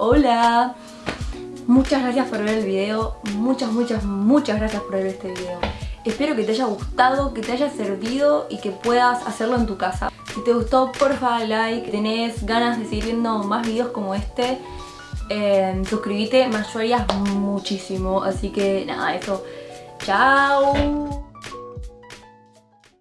Hola. Muchas gracias por ver el video. Muchas, muchas, muchas gracias por ver este video. Espero que te haya gustado, que te haya servido y que puedas hacerlo en tu casa. Si te gustó, porfa, like. Tenés ganas de seguir viendo más videos como este eh, Suscríbete, me ayudarías muchísimo. Así que nada, eso. Chao.